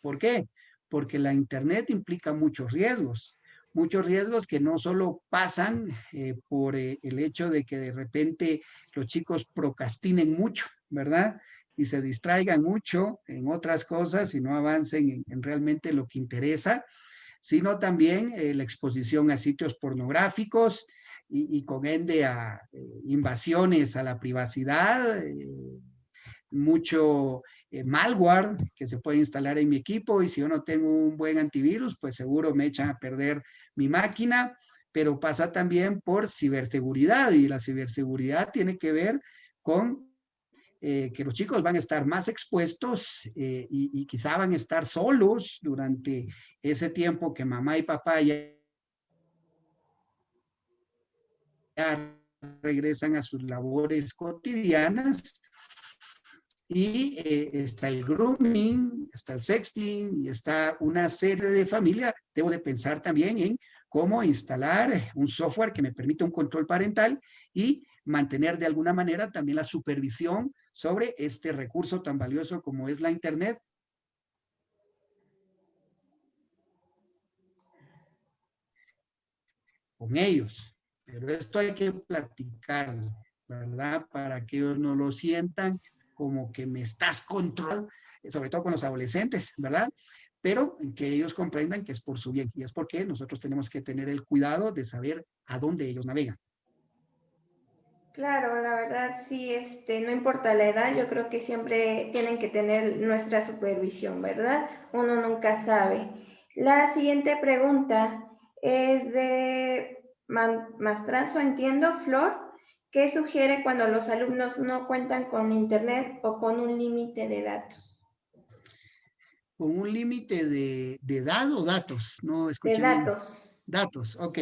¿Por qué? Porque la Internet implica muchos riesgos, muchos riesgos que no solo pasan eh, por eh, el hecho de que de repente los chicos procrastinen mucho, ¿verdad? Y se distraigan mucho en otras cosas y no avancen en, realmente lo que interesa, sino también eh, la exposición a sitios pornográficos y, y con ende a invasiones a la privacidad, mucho eh, malware que se puede instalar en mi equipo y si yo no tengo un buen antivirus, pues seguro me echan a perder mi máquina, pero pasa también por ciberseguridad y la ciberseguridad tiene que ver con eh, que los chicos van a estar más expuestos eh, y, y, quizá van a estar solos durante ese tiempo que mamá y papá ya regresan a sus labores cotidianas y eh, está el grooming, está el sexting y está una serie de familias. Debo de pensar también en cómo instalar un software que me permita un control parental y mantener de alguna manera también la supervisión sobre este recurso tan valioso como es la Internet. Con ellos. Pero esto hay que platicarlo, ¿verdad? Para que ellos no lo sientan como que me estás controlando, sobre todo con los adolescentes, ¿verdad? Pero que ellos comprendan que es por su bien y es porque nosotros tenemos que tener el cuidado de saber a dónde ellos navegan. Claro, la verdad sí, este, no importa la edad, yo creo que siempre tienen que tener nuestra supervisión, ¿verdad? Uno nunca sabe. La siguiente pregunta es de Mastranzo, entiendo, Flor. ¿Qué sugiere cuando los alumnos no cuentan con Internet o con un límite de datos? con un límite de, de edad o datos, no escuché De datos. Datos, ok.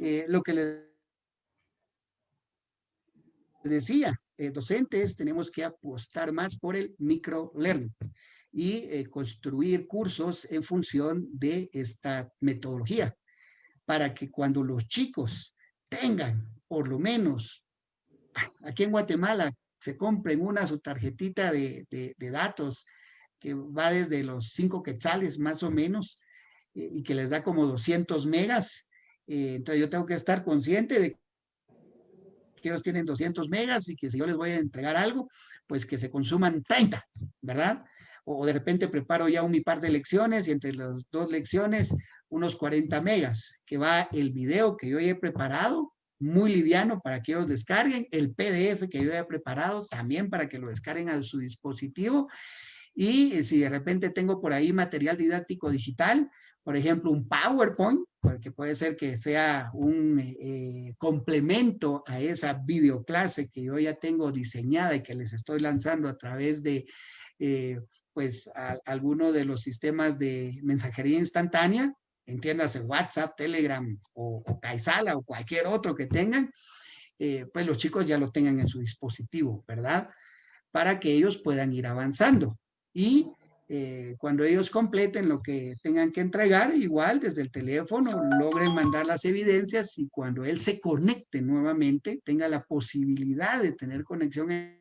Eh, lo que les decía, eh, docentes tenemos que apostar más por el microlearning y eh, construir cursos en función de esta metodología para que cuando los chicos tengan por lo menos aquí en Guatemala se compren una su tarjetita de, de- datos que va desde los 5 quetzales más o menos y que les da como 200 megas. eh, entonces yo tengo que estar consciente de que ellos tienen 200 megas y que si yo les voy a entregar algo, pues que se consuman 30, ¿verdad? O de repente preparo ya un mi par de lecciones y entre las dos lecciones unos 40 megas, que va el video que yo ya he preparado, muy liviano para que ellos descarguen, el PDF que yo he preparado también para que lo descarguen a su dispositivo. Y eh, si de repente tengo por ahí material didáctico digital, por ejemplo, un PowerPoint, porque puede ser que sea un eh, complemento a esa videoclase que yo ya tengo diseñada y que les estoy lanzando a través de, eh, pues, alguno de los sistemas de mensajería instantánea, entiéndase WhatsApp, Telegram o, o Kaisala o cualquier otro que tengan, eh, pues los chicos ya lo tengan en su dispositivo, ¿verdad? Para que ellos puedan ir avanzando. Y eh, cuando ellos completen lo que tengan que entregar, igual desde el teléfono logren mandar las evidencias y cuando él se conecte nuevamente, tenga la posibilidad de tener conexión en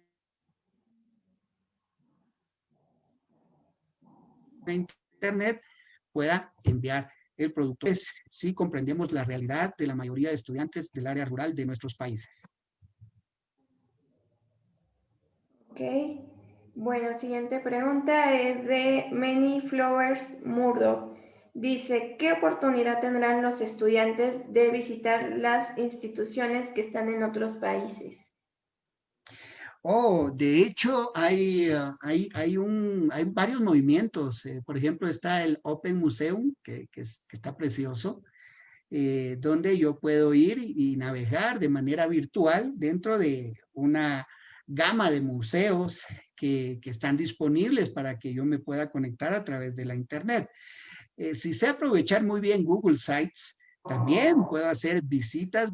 internet, pueda enviar el producto. Es, sí comprendemos la realidad de la mayoría de estudiantes del área rural de nuestros países. Ok. Bueno, siguiente pregunta es de Many Flowers Murdo. Dice, ¿qué oportunidad tendrán los estudiantes de visitar las instituciones que están en otros países? Oh, de hecho, hay, ah, hay, hay, un, hay varios movimientos. eh, por ejemplo, está el Open Museum, que, que es- que está precioso, eh, donde yo puedo ir y, y navegar de manera virtual dentro de una gama de museos que, que están disponibles para que yo me pueda conectar a través de la Internet. Eh, si sé aprovechar muy bien Google Sites, también puedo hacer visitas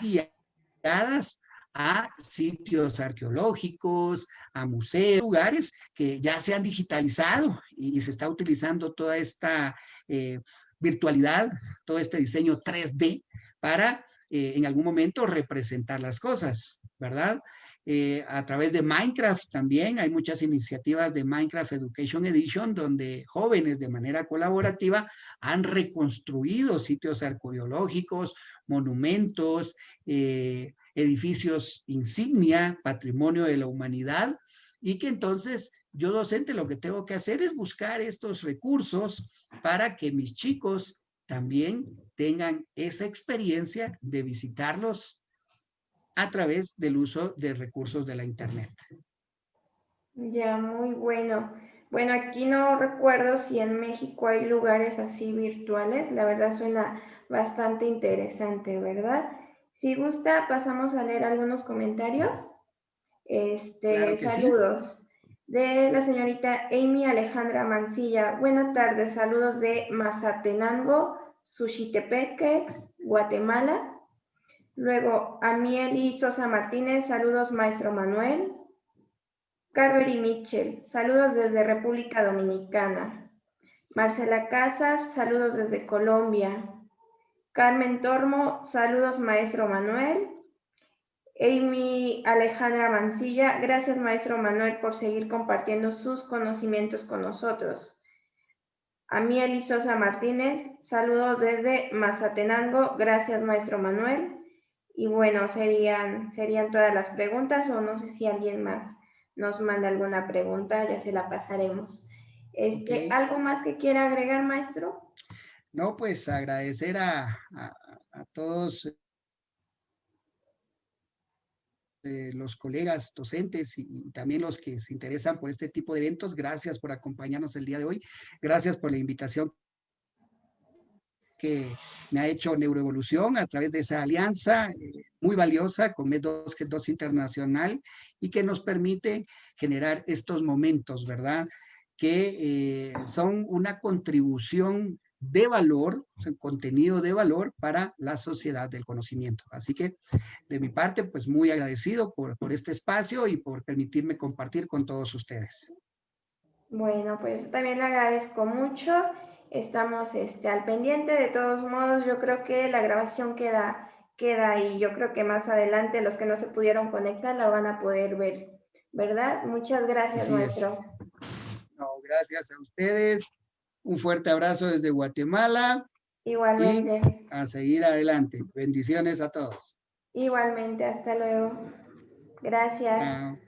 guiadas a sitios arqueológicos, a museos, lugares que ya se han digitalizado y, se está utilizando toda esta eh, virtualidad, todo este diseño 3D para eh, en algún momento representar las cosas, ¿verdad? Eh, a través de Minecraft también hay muchas iniciativas de Minecraft Education Edition donde jóvenes de manera colaborativa han reconstruido sitios arqueológicos, monumentos, eh, edificios insignia, patrimonio de la humanidad, y que entonces yo docente lo que tengo que hacer es buscar estos recursos para que mis chicos también tengan esa experiencia de visitarlos a través del uso de recursos de la internet. Ya, muy bueno. Bueno, aquí no recuerdo si en México hay lugares así virtuales. La verdad suena bastante interesante, ¿verdad? Si gusta, pasamos a leer algunos comentarios. Este, Claro que sí. saludos de la señorita Amy Alejandra Mancilla. Buenas tardes, saludos de Mazatenango, Suchitepeques, Guatemala. Luego, Amieli Sosa Martínez, saludos, maestro Manuel. Carvery Mitchell, saludos desde República Dominicana. Marcela Casas, saludos desde Colombia. Carmen Tormo, saludos, maestro Manuel. Amy Alejandra Mancilla, gracias, maestro Manuel, por seguir compartiendo sus conocimientos con nosotros. Amieli Sosa Martínez, saludos desde Mazatenango, gracias, maestro Manuel. Y bueno, serían, serían todas las preguntas o no sé si alguien más nos manda alguna pregunta, ya se la pasaremos. Este. ¿Algo más que quiera agregar, maestro? No, pues agradecer a, a- a todos eh, los colegas docentes y, y también los que se interesan por este tipo de eventos. Gracias por acompañarnos el día de hoy. Gracias por la invitación que me ha hecho Neuroevolución a través de esa alianza eh, muy valiosa con MED2, que es 2 Internacional, y que nos permite generar estos momentos, ¿verdad? Que eh, son una contribución de valor, o contenido de valor para la sociedad del conocimiento. Así que, de mi parte, pues muy agradecido por, por este espacio y por permitirme compartir con todos ustedes. Bueno, pues también le agradezco mucho. Estamos este, al pendiente. De todos modos, yo creo que la grabación queda, queda ahí. Yo creo que más adelante los que no se pudieron conectar la van a poder ver, ¿verdad? Muchas gracias, maestro. No, gracias a ustedes. Un fuerte abrazo desde Guatemala. Igualmente. a seguir adelante. Bendiciones a todos. Igualmente, hasta luego. Gracias.